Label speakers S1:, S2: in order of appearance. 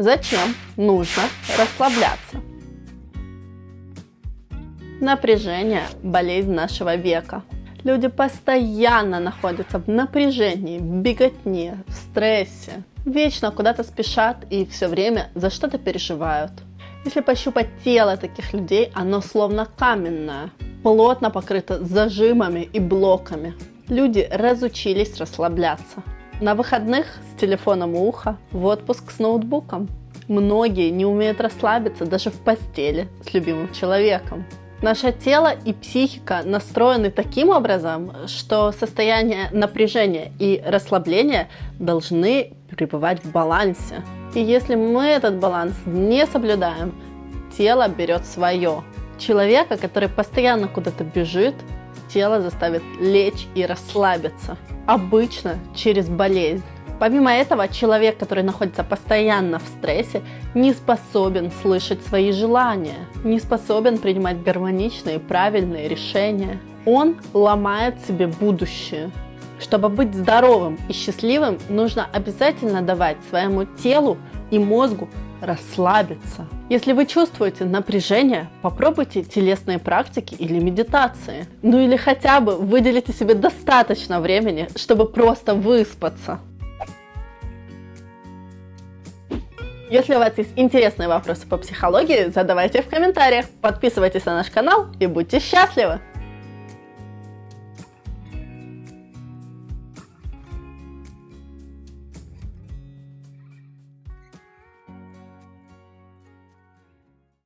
S1: Зачем нужно расслабляться? Напряжение – болезнь нашего века. Люди постоянно находятся в напряжении, в беготне, в стрессе. Вечно куда-то спешат и все время за что-то переживают. Если пощупать тело таких людей, оно словно каменное, плотно покрыто зажимами и блоками. Люди разучились расслабляться. На выходных с телефоном у уха, в отпуск с ноутбуком. Многие не умеют расслабиться даже в постели с любимым человеком. Наше тело и психика настроены таким образом, что состояние напряжения и расслабления должны пребывать в балансе. И если мы этот баланс не соблюдаем, тело берет свое. Человека, который постоянно куда-то бежит, тело заставит лечь и расслабиться. Обычно через болезнь. Помимо этого, человек, который находится постоянно в стрессе, не способен слышать свои желания, не способен принимать гармоничные, правильные решения. Он ломает себе будущее. Чтобы быть здоровым и счастливым, нужно обязательно давать своему телу и мозгу расслабиться. Если вы чувствуете напряжение, попробуйте телесные практики или медитации. Ну или хотя бы выделите себе достаточно времени, чтобы просто выспаться. Если у вас есть интересные вопросы по психологии, задавайте в комментариях. Подписывайтесь на наш канал и будьте счастливы!